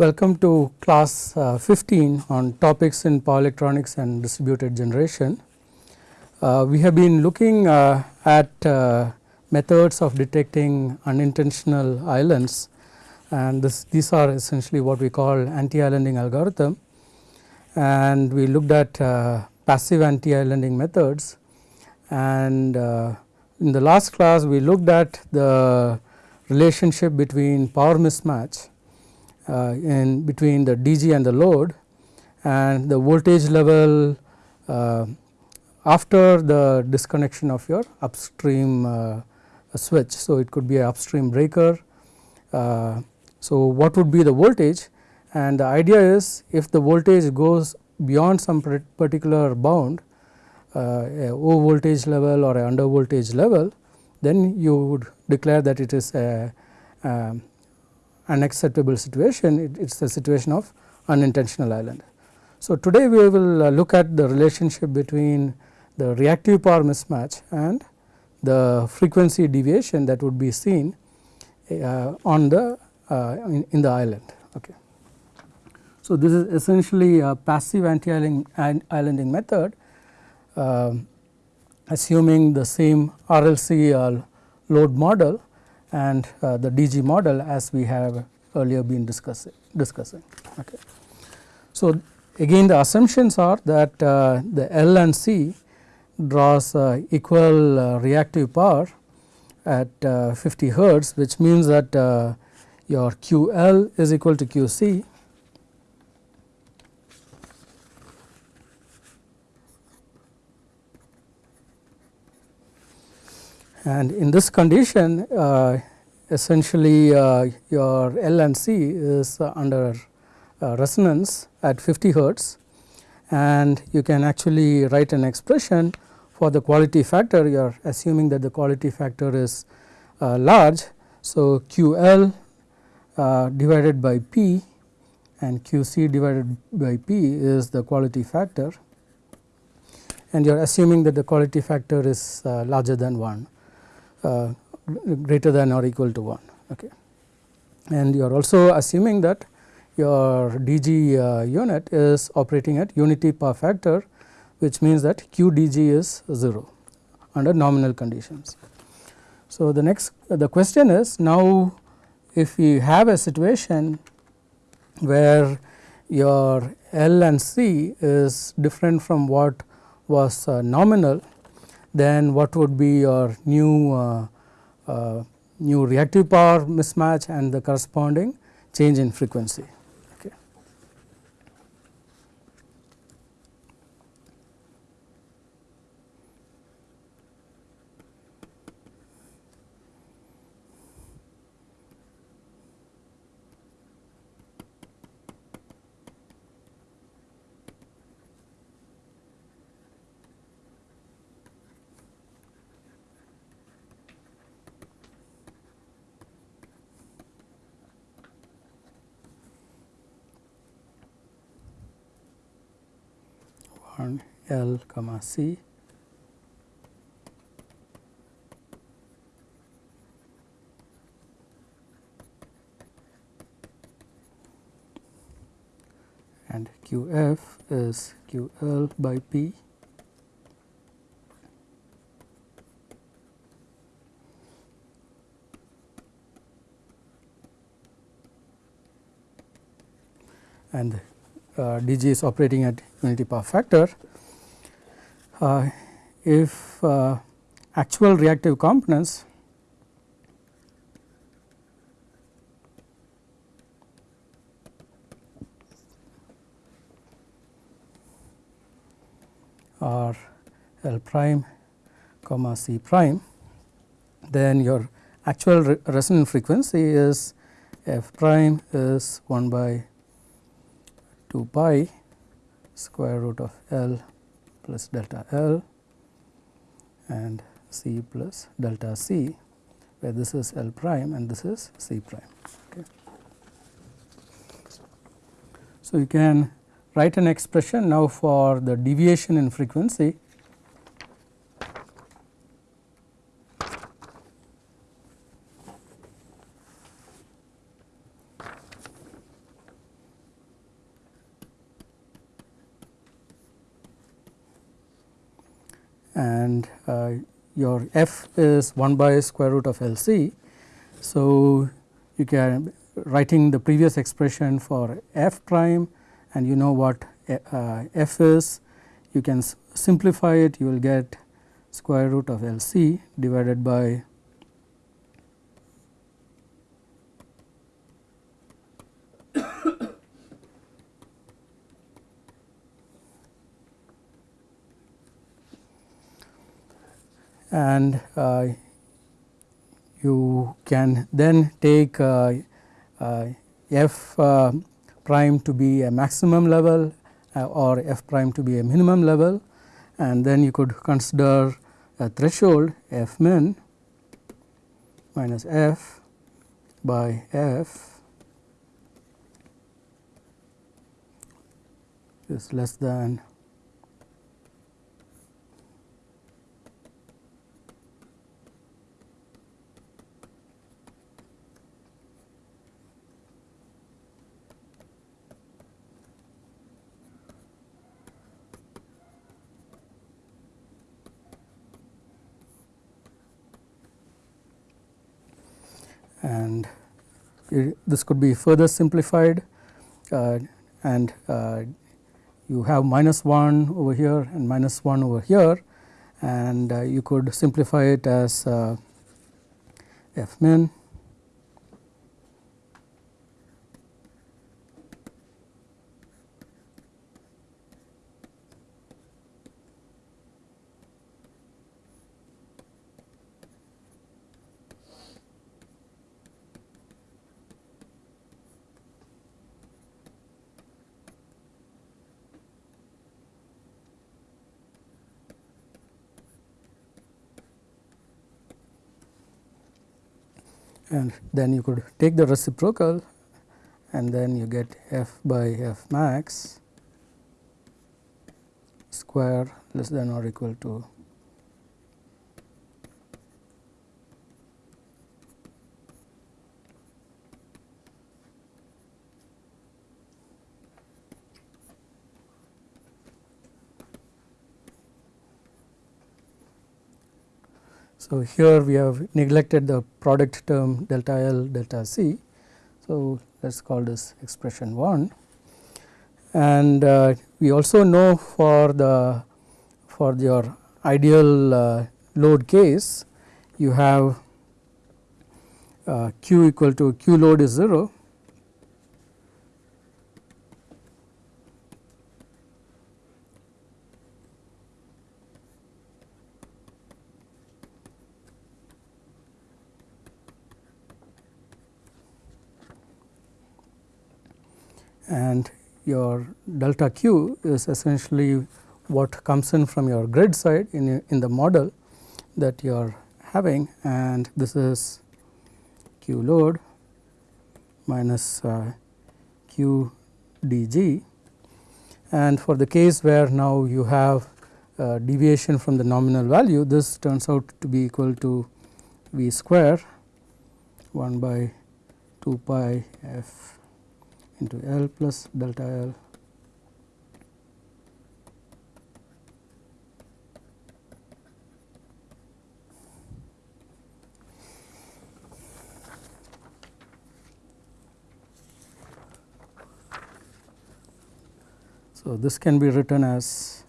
Welcome to class uh, 15 on topics in power electronics and distributed generation. Uh, we have been looking uh, at uh, methods of detecting unintentional islands and this, these are essentially what we call anti-islanding algorithm and we looked at uh, passive anti-islanding methods and uh, in the last class we looked at the relationship between power mismatch in between the DG and the load and the voltage level uh, after the disconnection of your upstream uh, switch. So, it could be an upstream breaker. Uh, so, what would be the voltage and the idea is if the voltage goes beyond some particular bound uh, a O voltage level or under voltage level then you would declare that it is a um, unacceptable situation, it is a situation of unintentional island. So, today we will uh, look at the relationship between the reactive power mismatch and the frequency deviation that would be seen uh, on the uh, in, in, the island. Okay. So, this is essentially a passive anti-islanding method um, assuming the same RLC uh, load model and uh, the DG model as we have earlier been discussing. discussing okay. So, again the assumptions are that uh, the L and C draws uh, equal uh, reactive power at uh, 50 hertz which means that uh, your QL is equal to QC and in this condition uh, essentially uh, your L and C is uh, under uh, resonance at 50 hertz and you can actually write an expression for the quality factor you are assuming that the quality factor is uh, large. So, QL uh, divided by P and QC divided by P is the quality factor and you are assuming that the quality factor is larger than 1. Uh, greater than or equal to 1 okay. and you are also assuming that your DG uh, unit is operating at unity power factor which means that QDG is 0 under nominal conditions. So, the next the question is now if we have a situation where your L and C is different from what was uh, nominal then what would be your new uh, uh, new reactive power mismatch and the corresponding change in frequency. 1 L comma C. And QF is QL by P. And DG is operating at unity power factor, uh, if uh, actual reactive components are L prime comma C prime, then your actual re resonant frequency is f prime is 1 by 2 pi square root of L plus delta L and C plus delta C where this is L prime and this is C prime. Okay. So, you can write an expression now for the deviation in frequency and uh, f is 1 by square root of LC. So, you can writing the previous expression for f prime and you know what uh, f is you can simplify it you will get square root of LC divided by and uh, you can then take uh, uh, f prime to be a maximum level or f prime to be a minimum level and then you could consider a threshold f min minus f by f is less than and it, this could be further simplified uh, and uh, you have minus 1 over here and minus 1 over here and uh, you could simplify it as f min and then you could take the reciprocal and then you get f by f max square less than or equal to So, here we have neglected the product term delta L delta C. So, let us call this expression 1 and uh, we also know for the for your ideal uh, load case you have uh, q equal to q load is 0 and your delta q is essentially what comes in from your grid side in, in the model that you are having. And this is q load minus uh, q dg and for the case where now you have deviation from the nominal value this turns out to be equal to v square 1 by 2 pi f into L plus delta L. So, this can be written as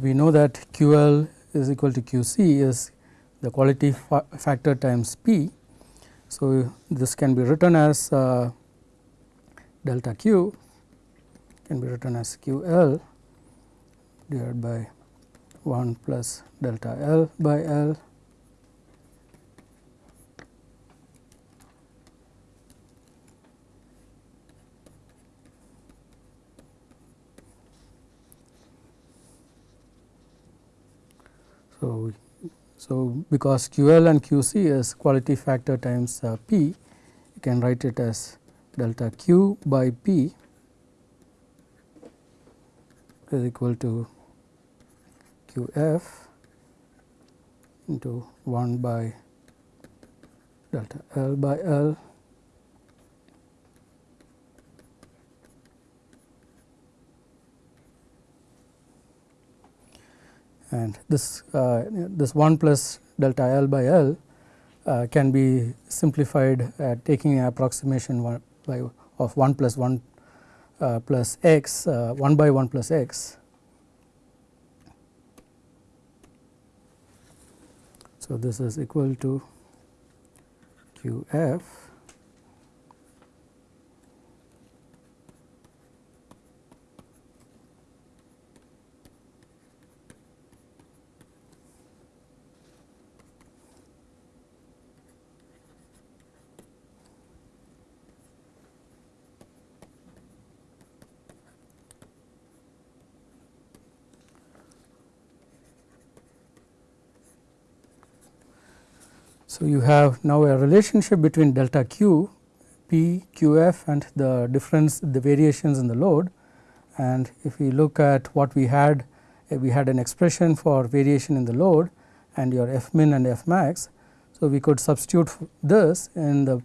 we know that QL is equal to QC is the quality fa factor times P. So, this can be written as uh, delta Q can be written as QL divided by 1 plus delta L by L So, because QL and QC is quality factor times uh, P, you can write it as delta Q by P is equal to QF into 1 by delta L by L and this uh, this 1 plus delta L by L uh, can be simplified at taking an approximation one by of 1 plus 1 uh, plus x uh, 1 by 1 plus x. So, this is equal to q f So, you have now a relationship between delta q p q f and the difference the variations in the load and if we look at what we had we had an expression for variation in the load and your f min and f max. So, we could substitute this in the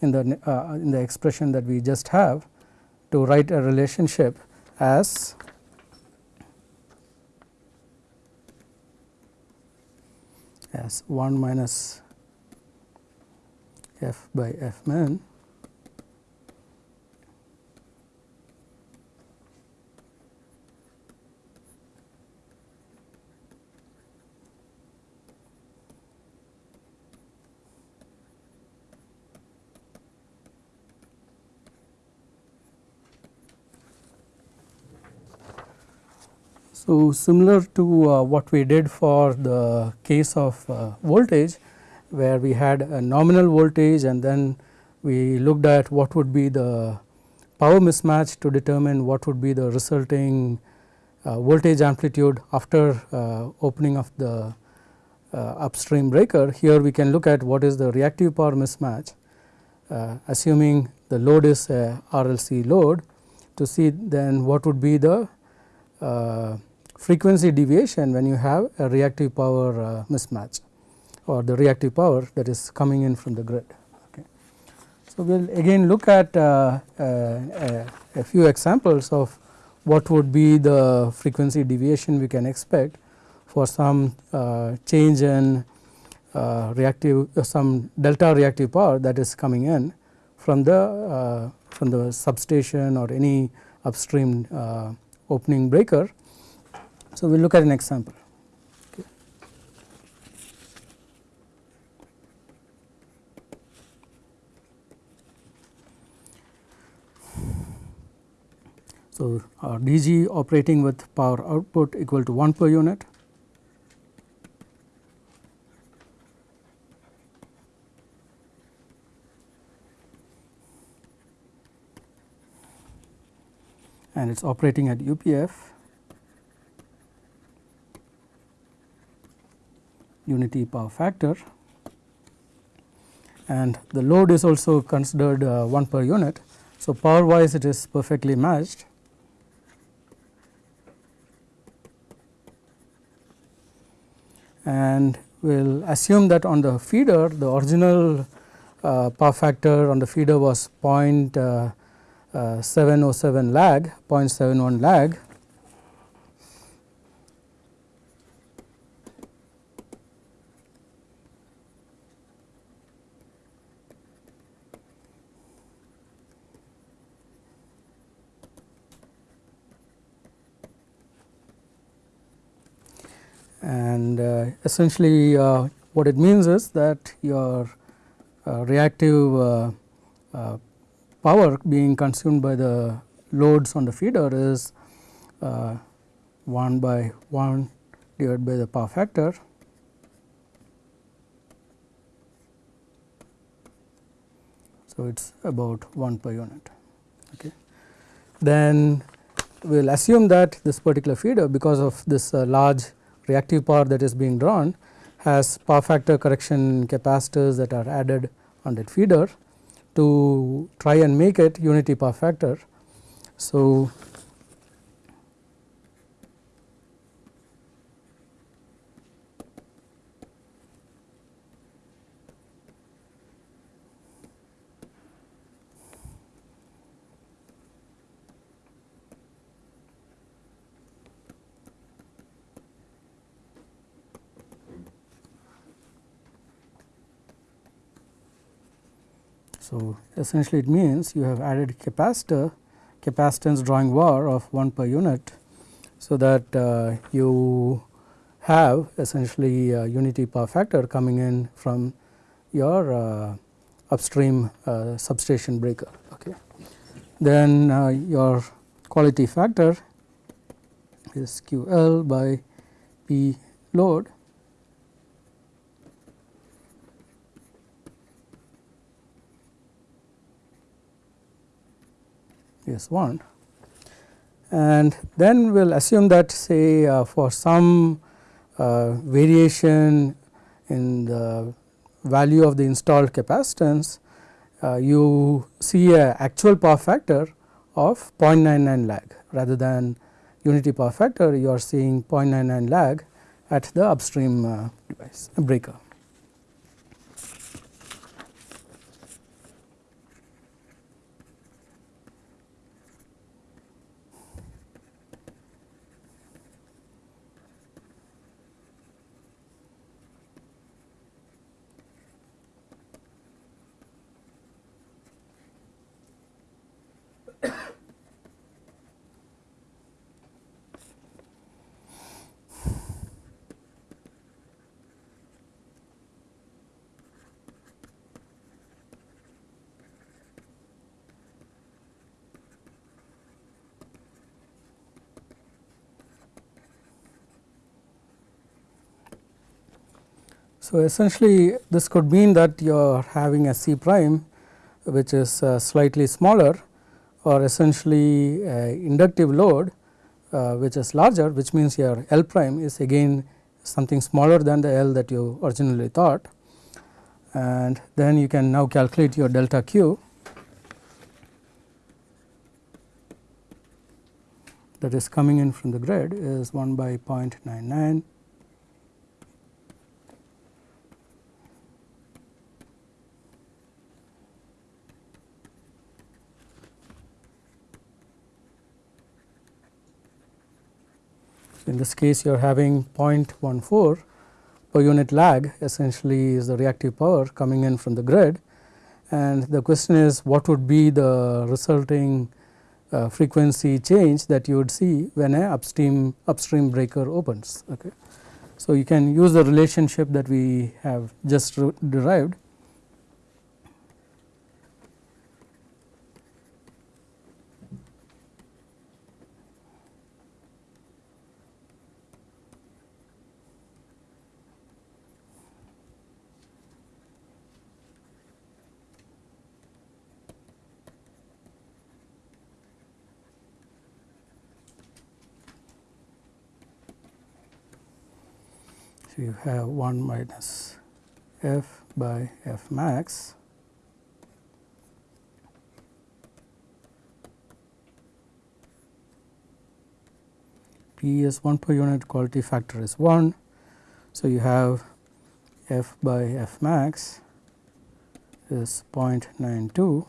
in the uh, in the expression that we just have to write a relationship as as 1 minus f by f min So, similar to uh, what we did for the case of uh, voltage, where we had a nominal voltage and then we looked at what would be the power mismatch to determine what would be the resulting uh, voltage amplitude after uh, opening of the uh, upstream breaker. Here we can look at what is the reactive power mismatch uh, assuming the load is a RLC load to see then what would be the uh, frequency deviation when you have a reactive power mismatch or the reactive power that is coming in from the grid. Okay. So, we will again look at uh, uh, a few examples of what would be the frequency deviation we can expect for some uh, change in uh, reactive uh, some delta reactive power that is coming in from the uh, from the substation or any upstream opening breaker. So, we will look at an example. So, our DG operating with power output equal to 1 per unit. and it is operating at UPF unity power factor and the load is also considered uh, 1 per unit. So, power wise it is perfectly matched and we will assume that on the feeder the original uh, power factor on the feeder was uh, uh, 0.707 lag 0.71 lag and uh, essentially uh, what it means is that your uh, reactive power being consumed by the loads on the feeder is 1 by 1 divided by the power factor so it is about 1 per unit. Okay. Then we will assume that this particular feeder because of this uh, large reactive power that is being drawn has power factor correction capacitors that are added on that feeder to try and make it unity power factor. So, So, essentially it means you have added capacitor capacitance drawing var of 1 per unit. So, that uh, you have essentially unity power factor coming in from your uh, upstream uh, substation breaker. Okay. Then uh, your quality factor is QL by P load is 1 and then we will assume that say uh, for some uh, variation in the value of the installed capacitance uh, you see a actual power factor of 0.99 lag rather than unity power factor you are seeing 0.99 lag at the upstream uh, device breaker. So, essentially this could mean that you are having a C prime which is uh, slightly smaller or essentially inductive load uh, which is larger which means your L prime is again something smaller than the L that you originally thought. And then you can now calculate your delta Q. That is coming in from the grid is 1 by 0.99 in this case you are having 0.14 per unit lag essentially is the reactive power coming in from the grid. And the question is what would be the resulting uh, frequency change that you would see when a upstream upstream breaker opens? Okay. So you can use the relationship that we have just derived you have 1 minus f by f max P is 1 per unit quality factor is 1. So, you have f by f max is 0.92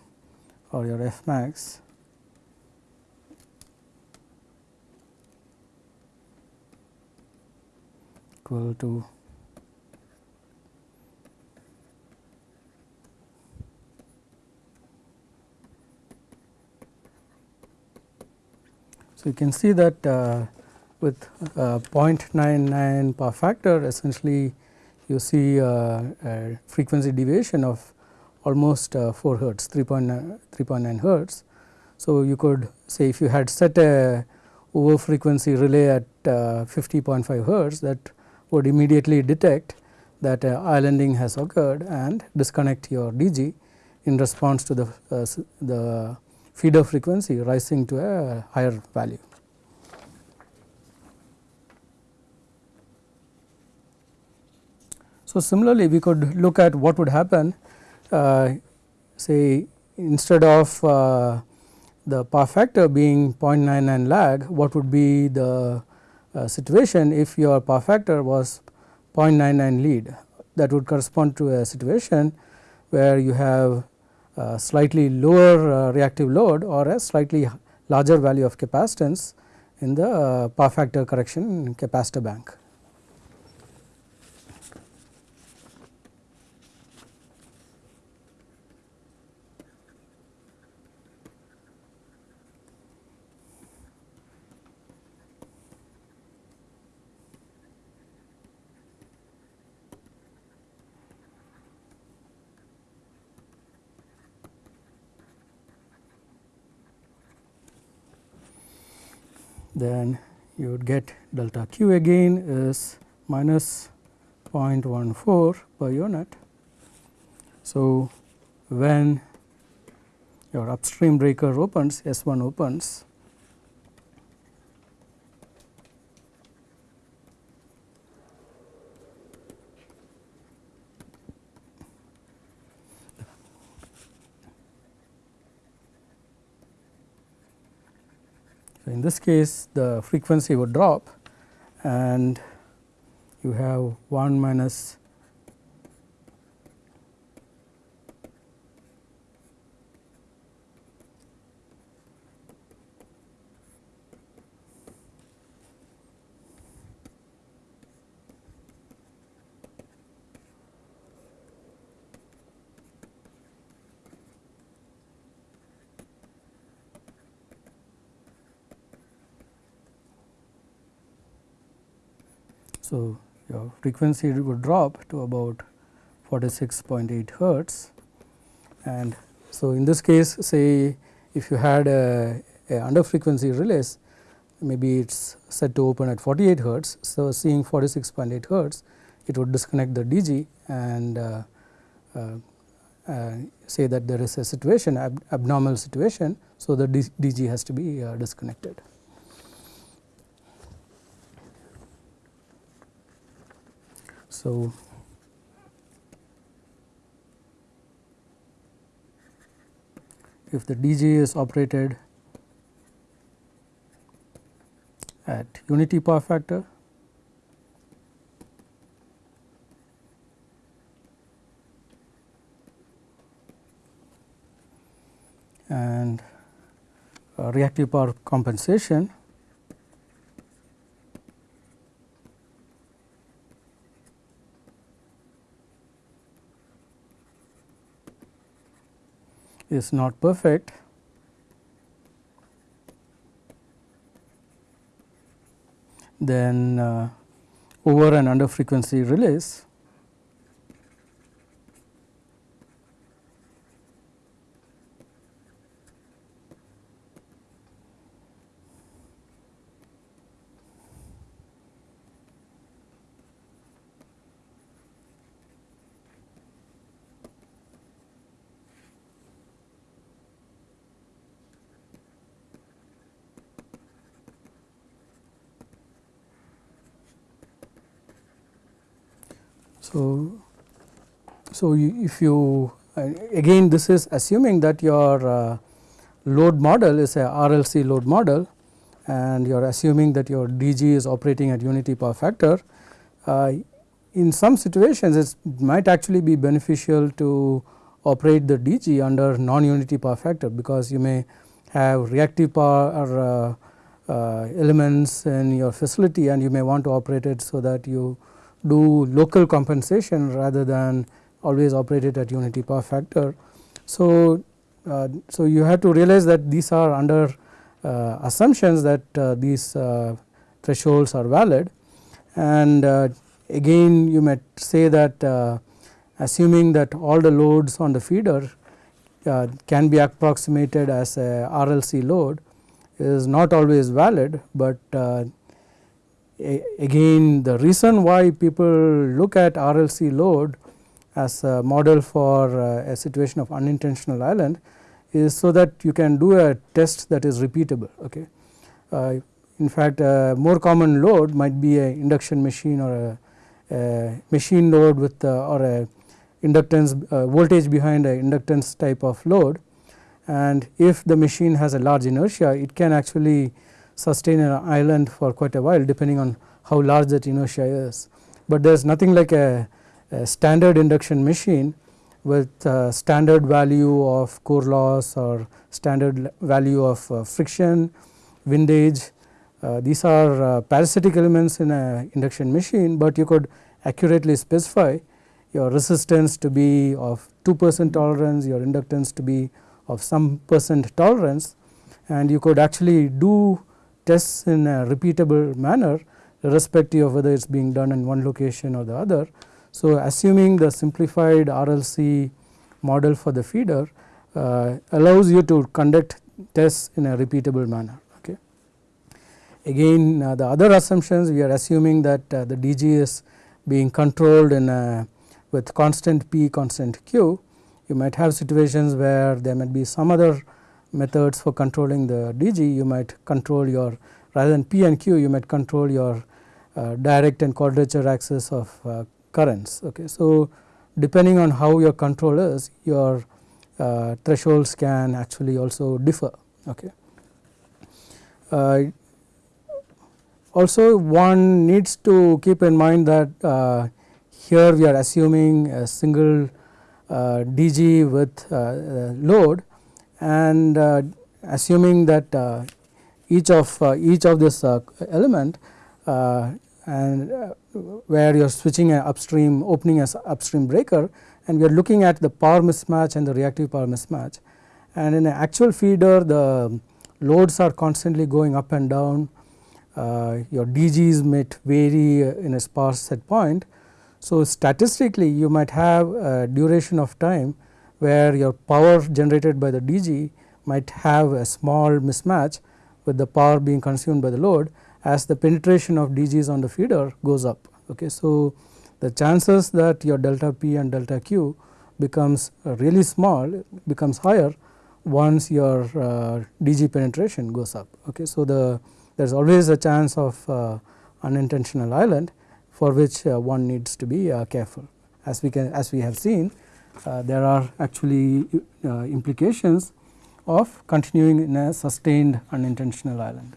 or your f max equal to So, you can see that uh, with uh, 0.99 power factor essentially you see uh, a frequency deviation of almost uh, 4 hertz 3.9 hertz. So, you could say if you had set a over frequency relay at uh, 50.5 hertz that would immediately detect that uh, islanding has occurred and disconnect your DG in response to the, uh, the feeder frequency rising to a higher value. So, similarly we could look at what would happen uh, say instead of uh, the power factor being 0.99 lag what would be the uh, situation if your power factor was 0.99 lead that would correspond to a situation where you have slightly lower uh, reactive load or a slightly larger value of capacitance in the uh, power factor correction capacitor bank. Then you would get delta q again is minus 0.14 per unit. So, when your upstream breaker opens S 1 opens in this case the frequency would drop and you have 1 minus So, your frequency would drop to about 46.8 hertz and so in this case say if you had a, a under frequency relays maybe it is set to open at 48 hertz. So, seeing 46.8 hertz it would disconnect the DG and uh, uh, uh, say that there is a situation ab abnormal situation. So, the DG has to be uh, disconnected. So, if the DG is operated at unity power factor and uh, reactive power compensation is not perfect, then uh, over and under frequency relays So, so if you again this is assuming that your uh, load model is a RLC load model and you are assuming that your DG is operating at unity power factor. Uh, in some situations it might actually be beneficial to operate the DG under non-unity power factor because you may have reactive power uh, uh, elements in your facility and you may want to operate it so that you do local compensation rather than always operated at unity power factor. So, uh, so you have to realize that these are under uh, assumptions that uh, these uh, thresholds are valid and uh, again you might say that uh, assuming that all the loads on the feeder can be approximated as a RLC load is not always valid, but again the reason why people look at RLC load as a model for uh, a situation of unintentional island is so that you can do a test that is repeatable. Okay. Uh, in fact, a more common load might be a induction machine or a, a machine load with or a inductance voltage behind a inductance type of load and if the machine has a large inertia it can actually sustain an island for quite a while depending on how large that inertia is. But there is nothing like a, standard induction machine with standard value of core loss or standard value of uh, friction, windage. Uh, these are uh, parasitic elements in an induction machine, but you could accurately specify your resistance to be of 2 percent tolerance, your inductance to be of some percent tolerance and you could actually do tests in a repeatable manner irrespective of whether it is being done in one location or the other. So, assuming the simplified RLC model for the feeder uh, allows you to conduct tests in a repeatable manner. Okay. Again uh, the other assumptions we are assuming that uh, the DG is being controlled in a with constant P constant Q you might have situations where there might be some other methods for controlling the DG you might control your rather than P and Q you might control your uh, direct and quadrature axis of uh, currents. Okay. So, depending on how your control is your uh, thresholds can actually also differ. Okay. Uh, also one needs to keep in mind that uh, here we are assuming a single uh, DG with load and assuming that each of each of this element and uh, where you are switching a upstream opening as upstream breaker and we are looking at the power mismatch and the reactive power mismatch. And in an actual feeder the loads are constantly going up and down, uh, your DGs might vary in a sparse set point. So, statistically you might have a duration of time where your power generated by the DG might have a small mismatch with the power being consumed by the load as the penetration of DGs on the feeder goes up. Okay. So, the chances that your delta P and delta Q becomes really small becomes higher once your uh, DG penetration goes up. Okay. So, the there is always a chance of uh, unintentional island for which uh, one needs to be uh, careful. As we can as we have seen uh, there are actually uh, implications of continuing in a sustained unintentional island.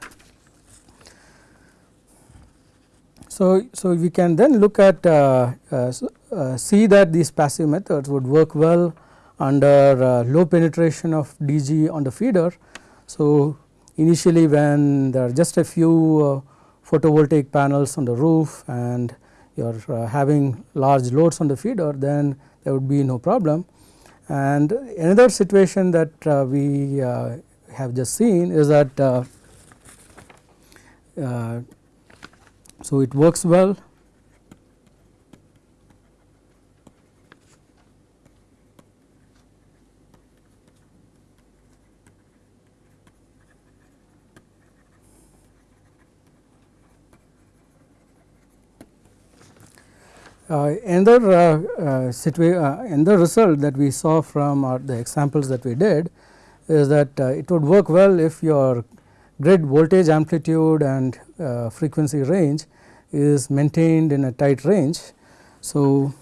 So, so we can then look at uh, uh, uh, see that these passive methods would work well under low penetration of DG on the feeder. So, initially when there are just a few photovoltaic panels on the roof and you are uh, having large loads on the feeder then there would be no problem. And another situation that uh, we uh, have just seen is that so, it works well. Uh, another uh, uh, uh, another result that we saw from our, the examples that we did is that uh, it would work well if your grid voltage amplitude and uh, frequency range is maintained in a tight range. So,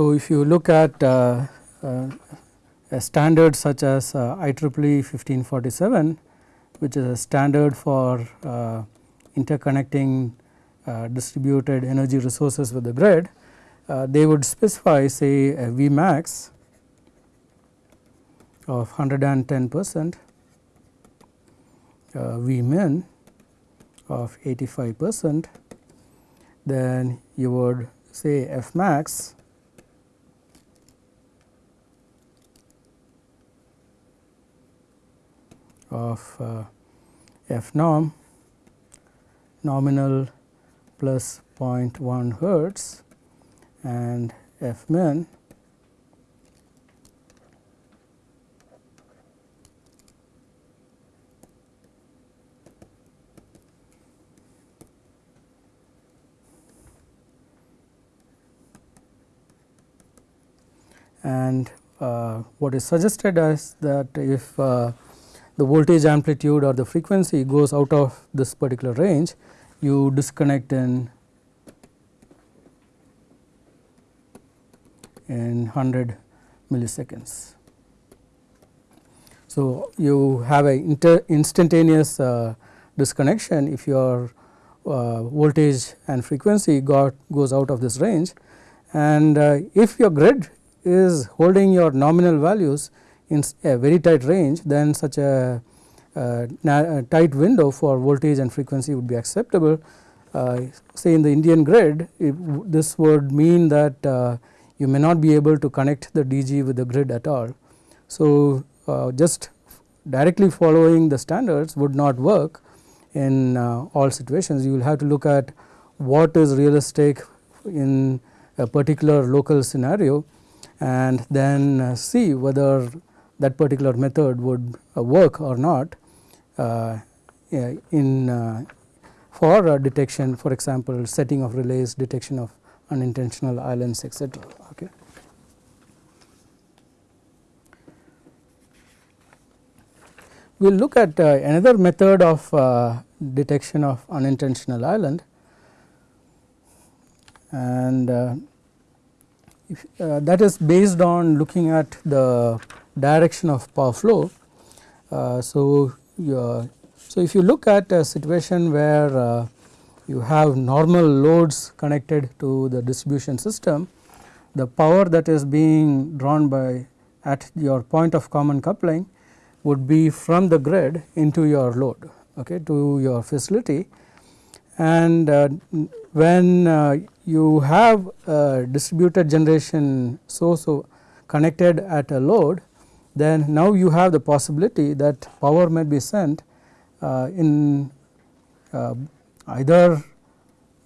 So, if you look at uh, uh, a standard such as uh, IEEE 1547 which is a standard for uh, interconnecting uh, distributed energy resources with the grid, uh, they would specify say a V max of 110 percent, V min of 85 percent, then you would say F of uh, f norm nominal plus 0.1 hertz and f min and uh, what is suggested is that if uh, the voltage amplitude or the frequency goes out of this particular range you disconnect in in 100 milliseconds. So, you have a instantaneous uh, disconnection if your uh, voltage and frequency got goes out of this range and uh, if your grid is holding your nominal values in a very tight range then such a, a, tight window for voltage and frequency would be acceptable. Uh, say in the Indian grid this would mean that uh, you may not be able to connect the DG with the grid at all. So, uh, just directly following the standards would not work in uh, all situations. You will have to look at what is realistic in a particular local scenario and then uh, see whether that particular method would uh, work or not uh, in uh, for detection for example, setting of relays, detection of unintentional islands etc. Okay. We will look at uh, another method of uh, detection of unintentional island and uh, if, that is based on looking at the direction of power flow. Uh, so, so if you look at a situation where uh, you have normal loads connected to the distribution system, the power that is being drawn by at your point of common coupling would be from the grid into your load okay, to your facility and uh, when uh, you have a distributed generation source connected at a load then now you have the possibility that power may be sent uh, in uh, either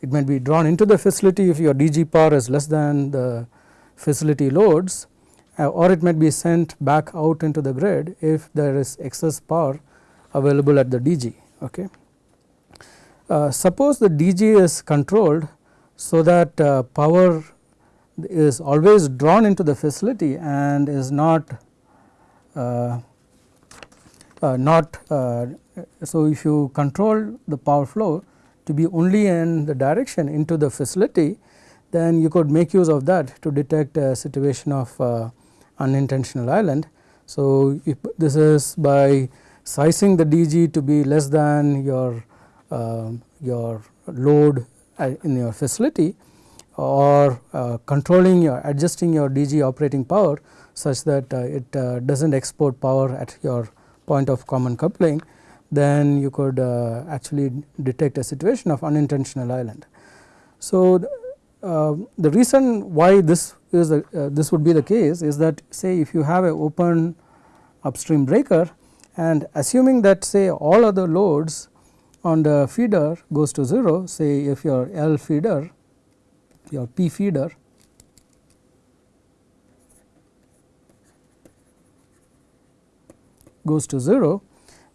it may be drawn into the facility if your DG power is less than the facility loads uh, or it may be sent back out into the grid if there is excess power available at the DG. Okay. Uh, suppose the DG is controlled so that uh, power is always drawn into the facility and is not not uh, so if you control the power flow to be only in the direction into the facility then you could make use of that to detect a situation of uh, unintentional island. So, this is by sizing the DG to be less than your uh, your load uh, in your facility or uh, controlling your adjusting your DG operating power such that uh, it uh, does not export power at your point of common coupling then you could actually detect a situation of unintentional island. So, the reason why this is a, this would be the case is that say if you have a open upstream breaker and assuming that say all other loads on the feeder goes to 0 say if your L feeder your P feeder goes to 0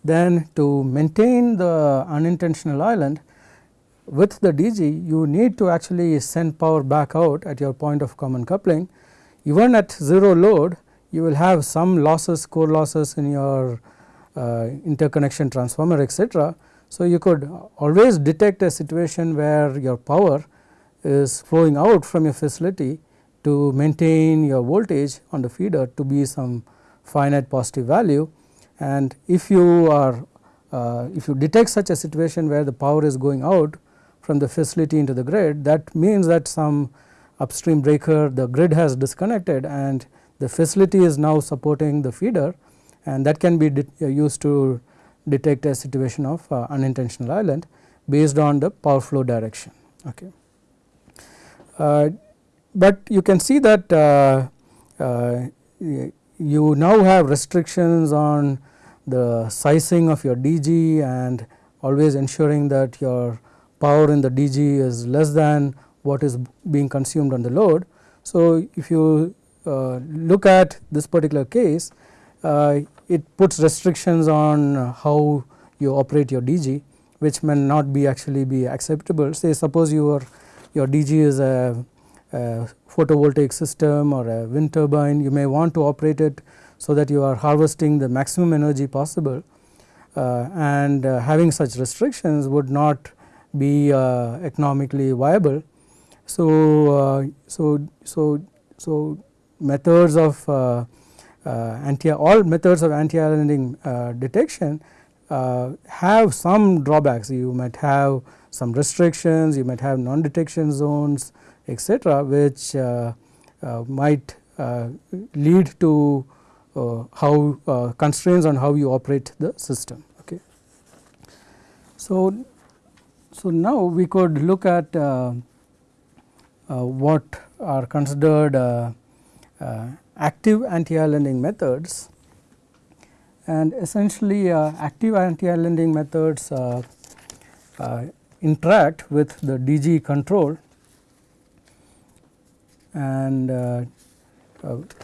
then to maintain the unintentional island with the DG you need to actually send power back out at your point of common coupling. Even at 0 load you will have some losses core losses in your uh, interconnection transformer etc. So, you could always detect a situation where your power is flowing out from your facility to maintain your voltage on the feeder to be some finite positive value and if you are uh, if you detect such a situation where the power is going out from the facility into the grid that means that some upstream breaker the grid has disconnected and the facility is now supporting the feeder and that can be uh, used to detect a situation of uh, unintentional island based on the power flow direction. Okay. Uh, but you can see that uh, uh you now have restrictions on the sizing of your DG and always ensuring that your power in the DG is less than what is being consumed on the load. So, if you uh, look at this particular case uh, it puts restrictions on how you operate your DG which may not be actually be acceptable say suppose your your DG is a a photovoltaic system or a wind turbine. You may want to operate it so that you are harvesting the maximum energy possible. Uh, and uh, having such restrictions would not be uh, economically viable. So, uh, so, so, so methods of uh, uh, anti all methods of anti islanding detection have some drawbacks. You might have some restrictions you might have non detection zones etc., which might lead to uh, how uh, constraints on how you operate the system. Okay. So, so now we could look at uh, what are considered active anti-islanding methods and essentially uh, active anti-islanding methods uh, uh, interact with the DG control and uh,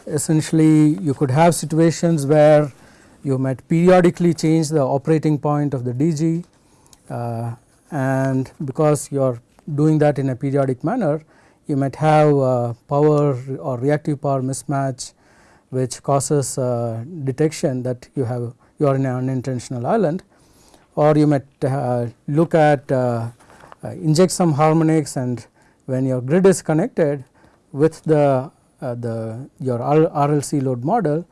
essentially you could have situations where you might periodically change the operating point of the DG uh, and because you are doing that in a periodic manner you might have uh, power or reactive power mismatch which causes uh, detection that you have you are in an unintentional island or you might uh, look at uh, inject some harmonics and when your grid is connected with the uh, the your RLC load model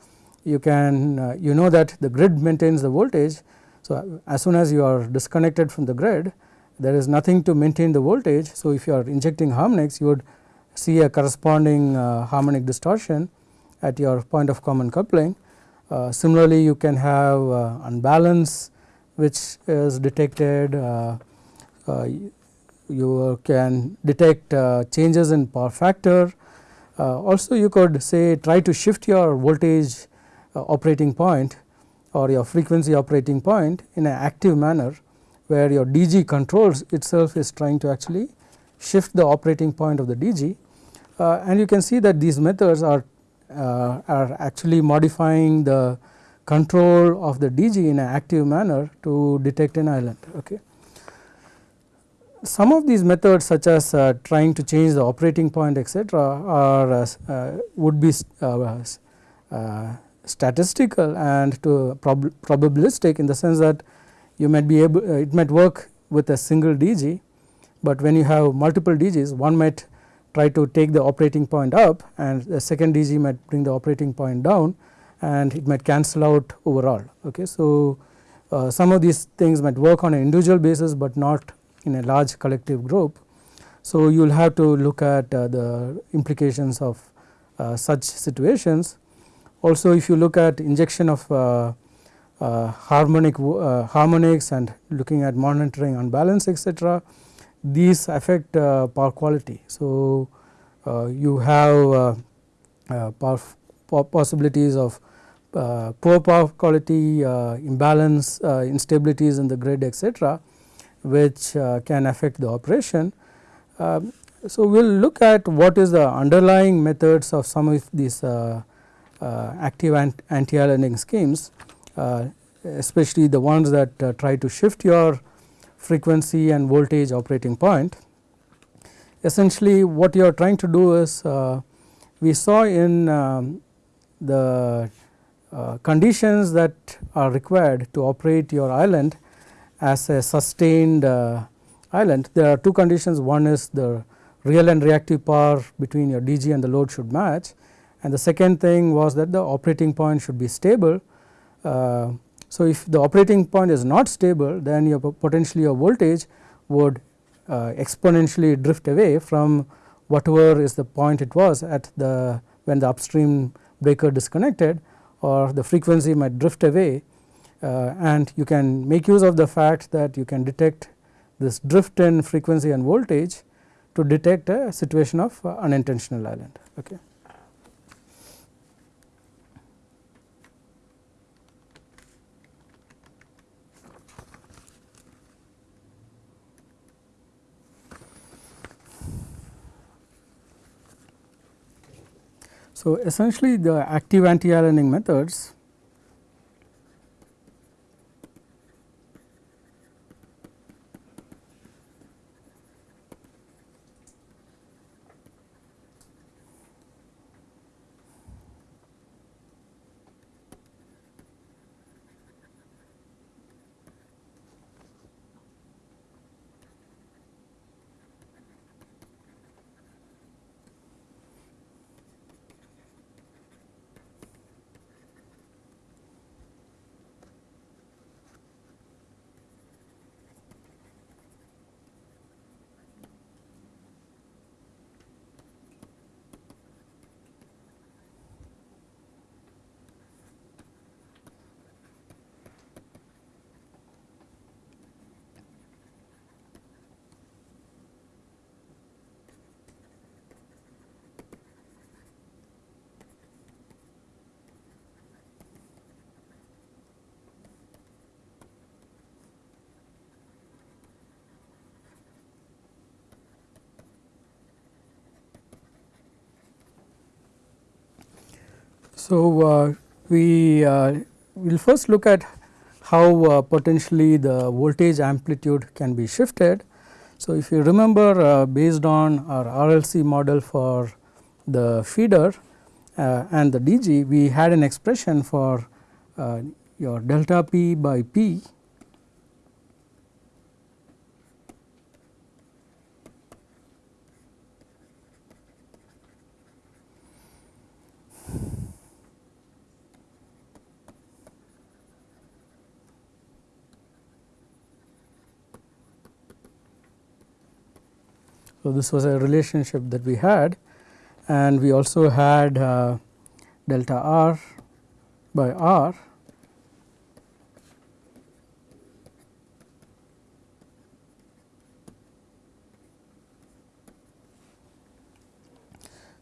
you can uh, you know that the grid maintains the voltage. So, as soon as you are disconnected from the grid there is nothing to maintain the voltage. So, if you are injecting harmonics you would see a corresponding uh, harmonic distortion at your point of common coupling. Uh, similarly, you can have uh, unbalance which is detected, uh, you can detect changes in power factor. Uh, also you could say try to shift your voltage uh, operating point or your frequency operating point in an active manner where your DG controls itself is trying to actually shift the operating point of the DG uh, and you can see that these methods are uh, are actually modifying the control of the DG in an active manner to detect an island. Okay some of these methods such as uh, trying to change the operating point etc., are uh, uh would be uh, uh, statistical and to prob probabilistic in the sense that you might be able it might work with a single DG, but when you have multiple DGs one might try to take the operating point up and the second DG might bring the operating point down and it might cancel out overall. Okay. So, uh, some of these things might work on an individual basis, but not in a large collective group. So, you will have to look at uh, the implications of uh, such situations. Also if you look at injection of uh, uh harmonic uh, harmonics and looking at monitoring unbalance etc., these affect power quality. So, you have possibilities of poor power quality, imbalance, instabilities in the grid etc which uh, can affect the operation. Um, so, we will look at what is the underlying methods of some of these uh, uh, active anti-islanding schemes especially the ones that try to shift your frequency and voltage operating point. Essentially what you are trying to do is uh, we saw in um, the uh, conditions that are required to operate your island as a sustained uh, island. There are two conditions. One is the real and reactive power between your DG and the load should match. And the second thing was that the operating point should be stable. Uh, so, if the operating point is not stable then your potentially your voltage would uh, exponentially drift away from whatever is the point it was at the when the upstream breaker disconnected or the frequency might drift away uh, and you can make use of the fact that you can detect this drift in frequency and voltage to detect a situation of uh, unintentional island. Okay. So, essentially the active anti-islanding methods So, uh, we uh, will first look at how uh, potentially the voltage amplitude can be shifted. So, if you remember based on our RLC model for the feeder and the DG, we had an expression for your delta P by P So, this was a relationship that we had and we also had uh, delta r by r.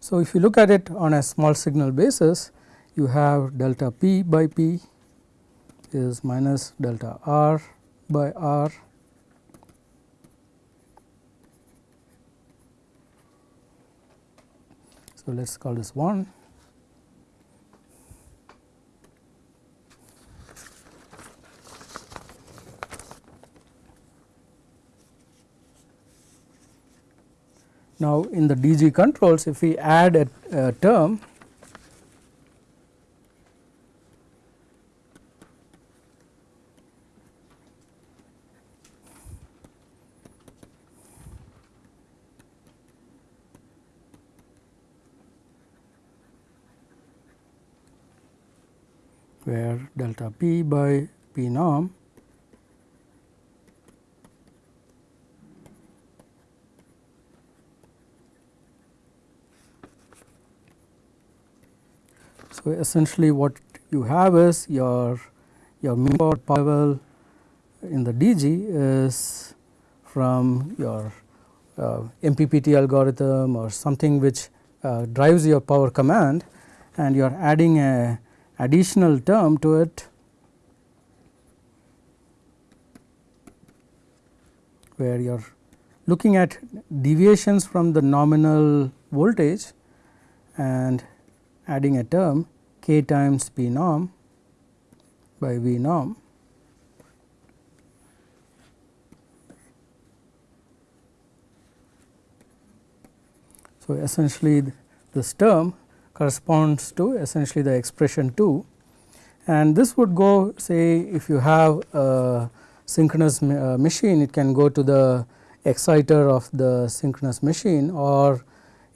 So, if you look at it on a small signal basis you have delta p by p is minus delta r by r So, let us call this 1. Now, in the DG controls if we add a, a term where delta p by p norm So, essentially what you have is your your mean power in the DG is from your uh, MPPT algorithm or something which uh, drives your power command and you are adding a additional term to it where you are looking at deviations from the nominal voltage and adding a term k times p norm by v norm. So, essentially this term corresponds to essentially the expression 2 and this would go say if you have a synchronous uh, machine it can go to the exciter of the synchronous machine or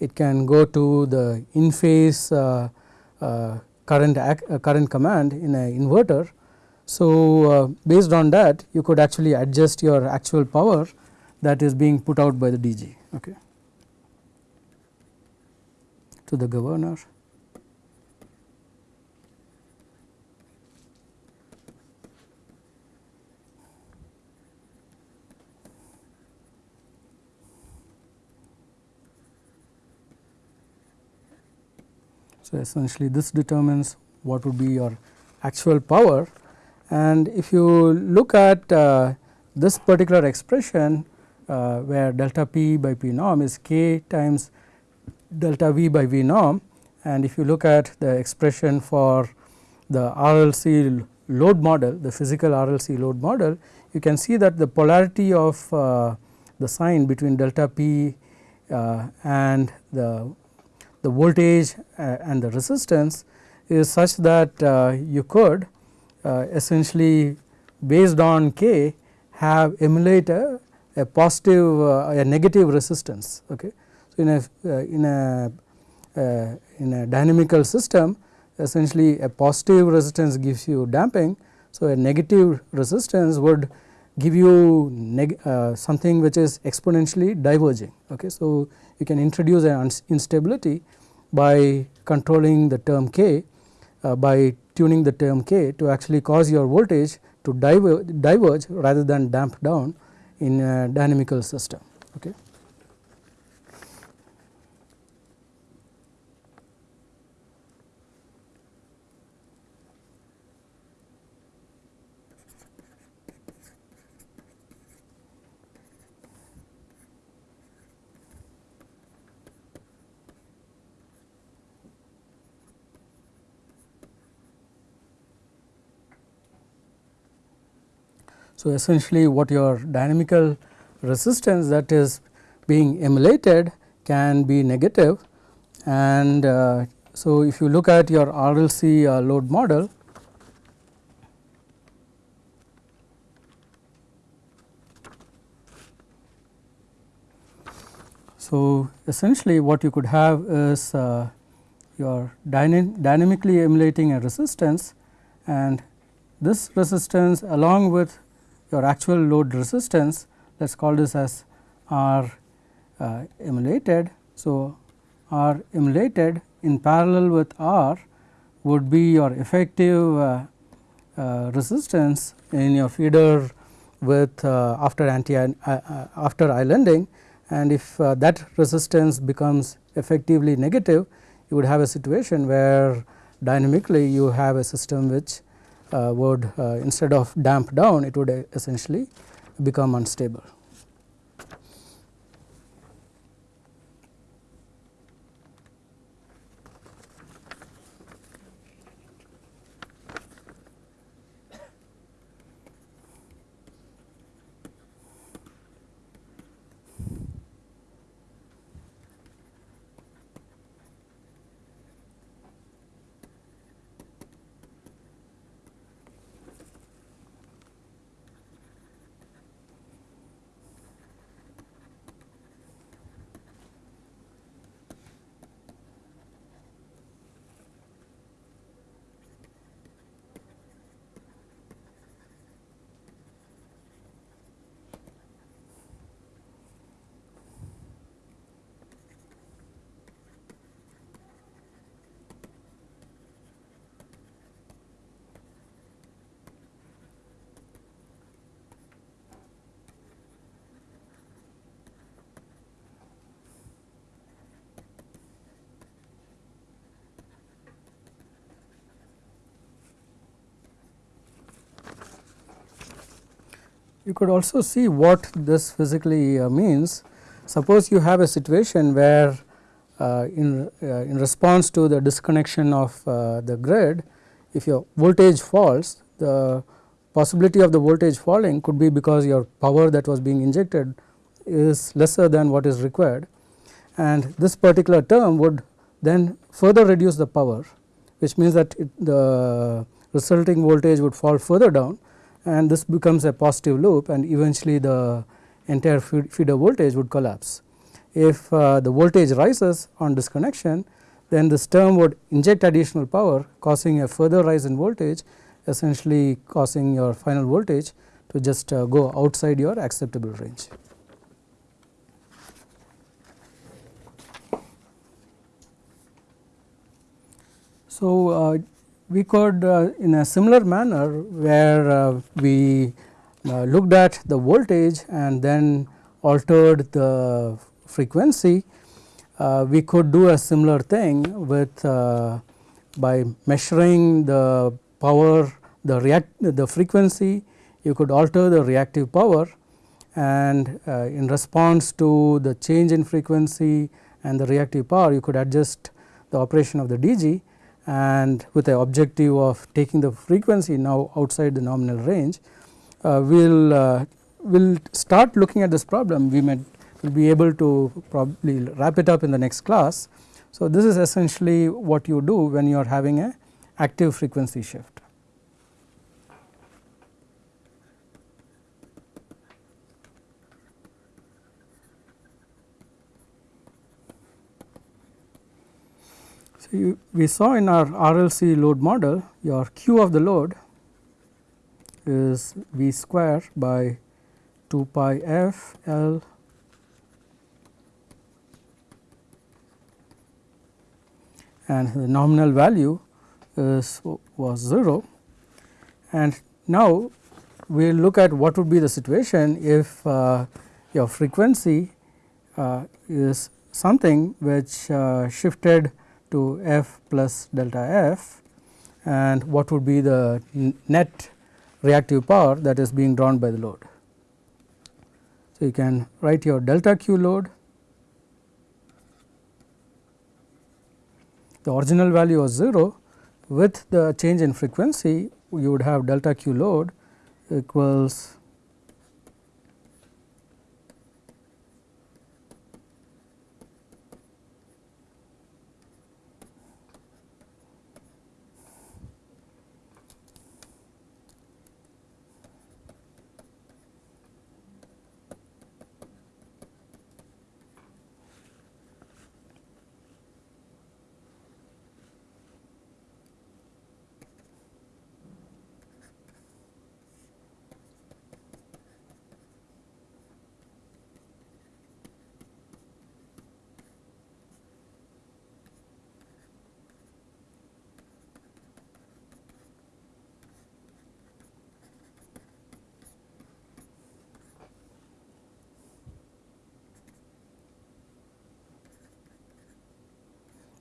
it can go to the in phase uh, uh, current uh, current command in a inverter. So, uh, based on that you could actually adjust your actual power that is being put out by the DG. Okay to the governor. So, essentially this determines what would be your actual power and if you look at uh, this particular expression uh, where delta p by p norm is k times delta V by V norm and if you look at the expression for the RLC load model the physical RLC load model you can see that the polarity of uh, the sign between delta P uh, and the, the voltage uh, and the resistance is such that uh, you could uh, essentially based on K have emulate a, a positive uh, a negative resistance. Okay in a uh, in a uh, in a dynamical system essentially a positive resistance gives you damping. So, a negative resistance would give you uh, something which is exponentially diverging. Okay. So, you can introduce an instability by controlling the term k uh, by tuning the term k to actually cause your voltage to diverge, diverge rather than damp down in a dynamical system. Okay. So, essentially what your dynamical resistance that is being emulated can be negative and uh, so if you look at your RLC uh, load model So, essentially what you could have is uh, your dyna dynamically emulating a resistance and this resistance along with your actual load resistance let us call this as R uh, emulated. So, R emulated in parallel with R would be your effective uh, uh, resistance in your feeder with uh, after anti uh, uh, after islanding and if that resistance becomes effectively negative you would have a situation where dynamically you have a system which would uh, instead of damp down it would essentially become unstable. You could also see what this physically uh, means. Suppose you have a situation where uh, in, uh, in response to the disconnection of uh, the grid, if your voltage falls, the possibility of the voltage falling could be because your power that was being injected is lesser than what is required and this particular term would then further reduce the power which means that it, the resulting voltage would fall further down and this becomes a positive loop and eventually the entire feeder voltage would collapse. If uh, the voltage rises on disconnection then this term would inject additional power causing a further rise in voltage essentially causing your final voltage to just uh, go outside your acceptable range. So, uh, we could uh, in a similar manner where uh, we uh, looked at the voltage and then altered the frequency, we could do a similar thing with by measuring the power the react the frequency you could alter the reactive power and uh, in response to the change in frequency and the reactive power you could adjust the operation of the DG and with the objective of taking the frequency now outside the nominal range, uh, we will uh, will start looking at this problem we may will be able to probably wrap it up in the next class. So, this is essentially what you do when you are having a active frequency shift. So, you, we saw in our RLC load model your Q of the load is V square by 2 pi f L and the nominal value is was 0 and now we will look at what would be the situation if uh, your frequency uh, is something which uh, shifted to f plus delta f and what would be the net reactive power that is being drawn by the load. So, you can write your delta q load the original value was 0 with the change in frequency you would have delta q load equals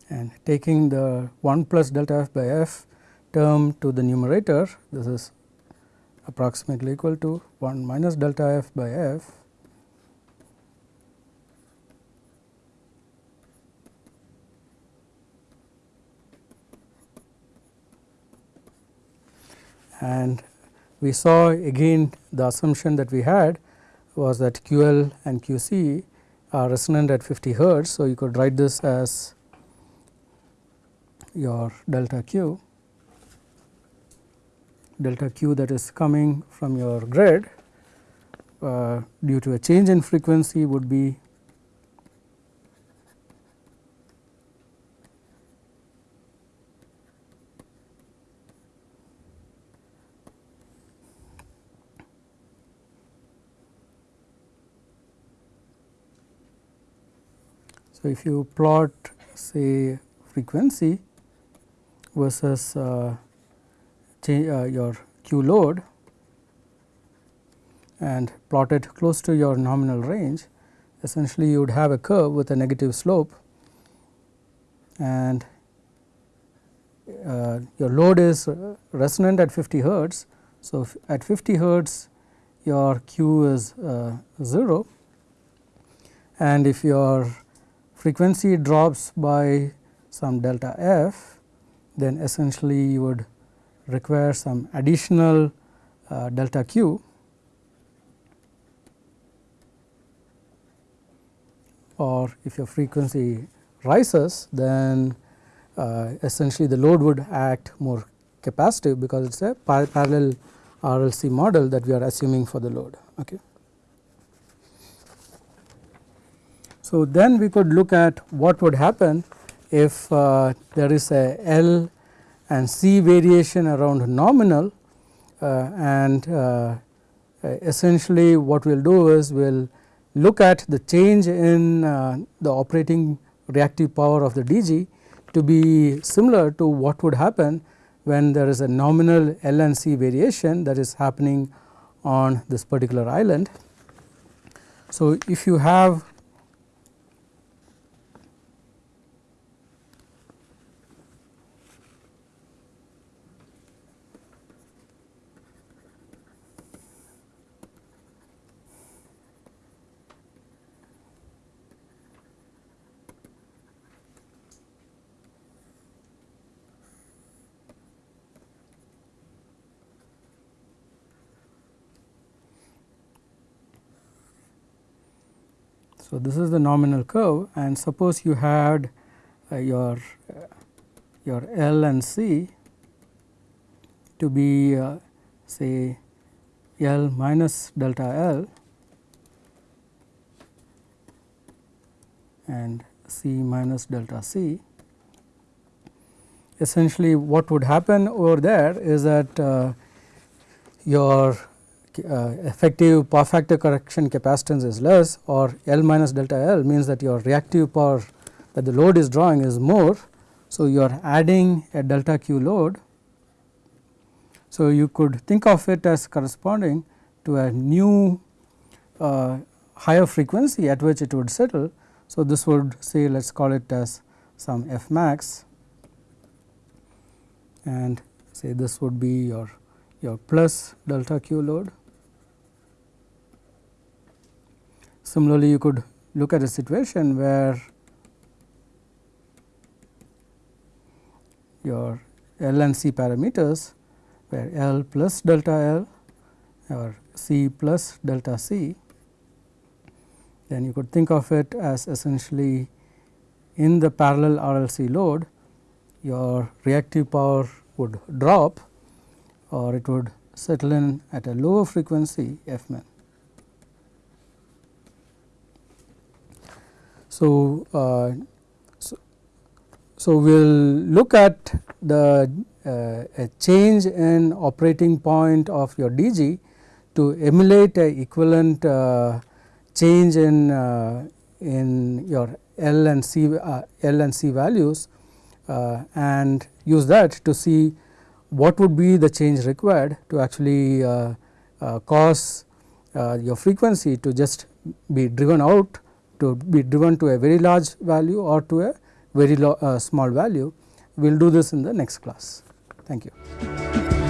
and taking the 1 plus delta f by f term to the numerator this is approximately equal to 1 minus delta f by f and we saw again the assumption that we had was that QL and QC are resonant at 50 hertz. So, you could write this as your delta q. Delta q that is coming from your grid uh, due to a change in frequency would be So, if you plot say frequency versus uh, uh, your Q load and plot it close to your nominal range, essentially you would have a curve with a negative slope and uh, your load is resonant at 50 hertz. So, at 50 hertz your Q is uh, 0 and if your frequency drops by some delta f, then essentially you would require some additional uh, delta q or if your frequency rises then uh, essentially the load would act more capacitive because it is a par parallel RLC model that we are assuming for the load. Okay. So, then we could look at what would happen if uh, there is a L and C variation around nominal uh, and uh, essentially what we will do is we will look at the change in uh, the operating reactive power of the DG to be similar to what would happen when there is a nominal L and C variation that is happening on this particular island. So, if you have So, this is the nominal curve and suppose you had uh, your uh, your L and C to be uh, say L minus delta L and C minus delta C. Essentially what would happen over there is that uh, your uh, effective power factor correction capacitance is less or L minus delta L means that your reactive power that the load is drawing is more. So, you are adding a delta Q load. So, you could think of it as corresponding to a new uh, higher frequency at which it would settle. So, this would say let us call it as some f max and say this would be your your plus delta q load Similarly, you could look at a situation where your L and C parameters where L plus delta L or C plus delta C, then you could think of it as essentially in the parallel RLC load your reactive power would drop or it would settle in at a lower frequency f So, uh, so, so we will look at the uh, a change in operating point of your DG to emulate a equivalent uh, change in uh, in your L and C uh, L and C values uh, and use that to see what would be the change required to actually cause your frequency to just be driven out to be driven to a very large value or to a very uh, small value. We will do this in the next class. Thank you.